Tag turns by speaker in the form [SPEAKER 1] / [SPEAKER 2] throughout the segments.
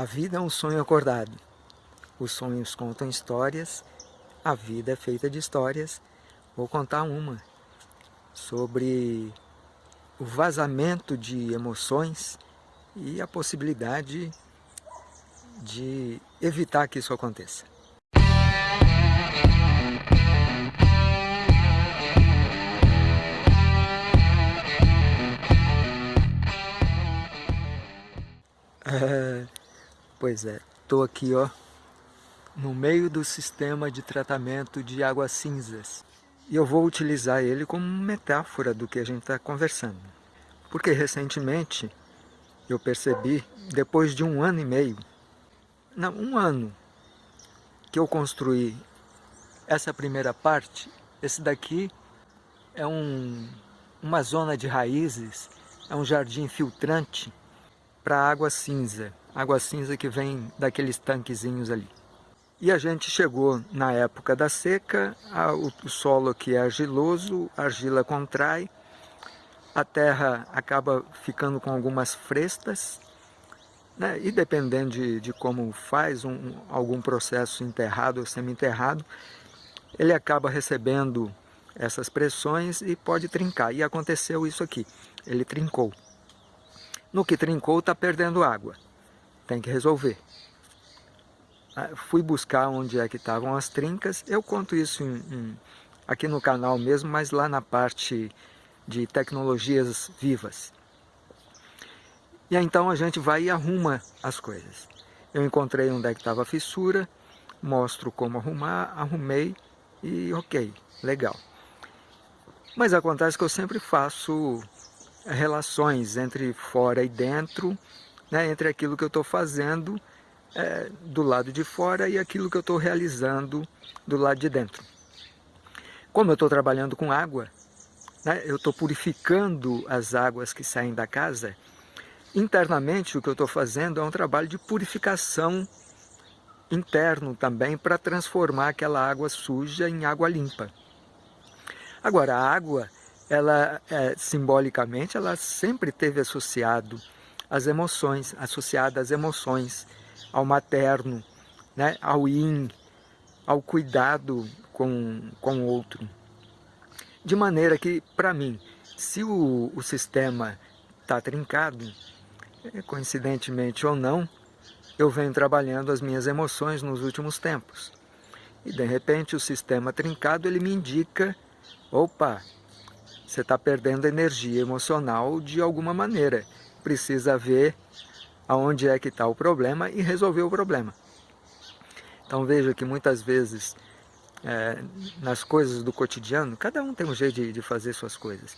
[SPEAKER 1] A vida é um sonho acordado. Os sonhos contam histórias, a vida é feita de histórias. Vou contar uma sobre o vazamento de emoções e a possibilidade de evitar que isso aconteça. É... Pois é, estou aqui ó, no meio do sistema de tratamento de águas cinzas. E eu vou utilizar ele como metáfora do que a gente está conversando. Porque recentemente eu percebi, depois de um ano e meio, não, um ano que eu construí essa primeira parte, esse daqui é um, uma zona de raízes, é um jardim filtrante para água cinza água cinza que vem daqueles tanquezinhos ali. E a gente chegou na época da seca, a, o, o solo aqui é argiloso, a argila contrai, a terra acaba ficando com algumas frestas, né? e dependendo de, de como faz um, algum processo enterrado ou semi-enterrado, ele acaba recebendo essas pressões e pode trincar. E aconteceu isso aqui, ele trincou. No que trincou está perdendo água tem que resolver. Ah, fui buscar onde é que estavam as trincas, eu conto isso em, em, aqui no canal mesmo, mas lá na parte de tecnologias vivas. E aí, então a gente vai e arruma as coisas. Eu encontrei onde é que estava a fissura, mostro como arrumar, arrumei e ok, legal. Mas acontece que eu sempre faço relações entre fora e dentro, né, entre aquilo que eu estou fazendo é, do lado de fora e aquilo que eu estou realizando do lado de dentro. Como eu estou trabalhando com água, né, eu estou purificando as águas que saem da casa, internamente o que eu estou fazendo é um trabalho de purificação interno também para transformar aquela água suja em água limpa. Agora, a água, ela é, simbolicamente, ela sempre teve associado as emoções, associada às emoções, ao materno, né, ao yin, ao cuidado com, com o outro. De maneira que, para mim, se o, o sistema está trincado, é, coincidentemente ou não, eu venho trabalhando as minhas emoções nos últimos tempos. E de repente o sistema trincado ele me indica, opa, você está perdendo energia emocional de alguma maneira precisa ver aonde é que está o problema e resolver o problema. Então veja que muitas vezes é, nas coisas do cotidiano, cada um tem um jeito de, de fazer suas coisas.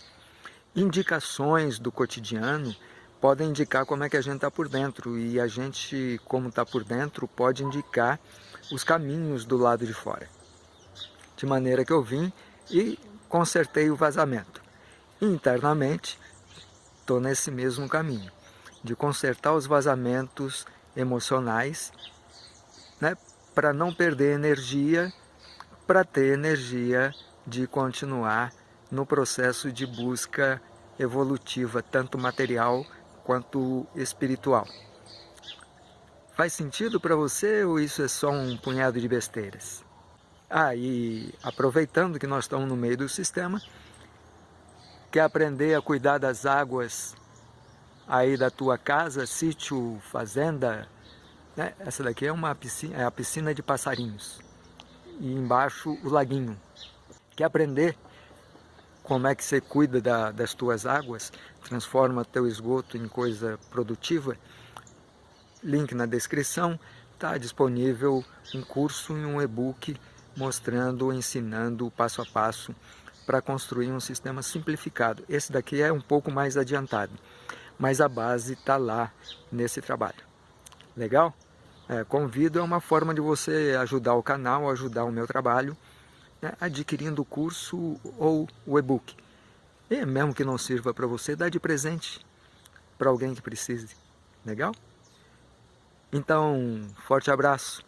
[SPEAKER 1] Indicações do cotidiano podem indicar como é que a gente está por dentro e a gente, como está por dentro, pode indicar os caminhos do lado de fora. De maneira que eu vim e consertei o vazamento. Internamente, estou nesse mesmo caminho, de consertar os vazamentos emocionais, né, para não perder energia, para ter energia de continuar no processo de busca evolutiva, tanto material quanto espiritual. Faz sentido para você ou isso é só um punhado de besteiras? Ah, e aproveitando que nós estamos no meio do sistema, quer aprender a cuidar das águas aí da tua casa, sítio, fazenda, né? essa daqui é, uma piscina, é a piscina de passarinhos e embaixo o laguinho. Quer aprender como é que você cuida da, das tuas águas, transforma teu esgoto em coisa produtiva? Link na descrição, está disponível um curso e um e-book mostrando, ensinando passo a passo para construir um sistema simplificado. Esse daqui é um pouco mais adiantado, mas a base está lá nesse trabalho. Legal? É, convido, é uma forma de você ajudar o canal, ajudar o meu trabalho, né, adquirindo o curso ou o e-book. E mesmo que não sirva para você, dá de presente para alguém que precise. Legal? Então, forte abraço.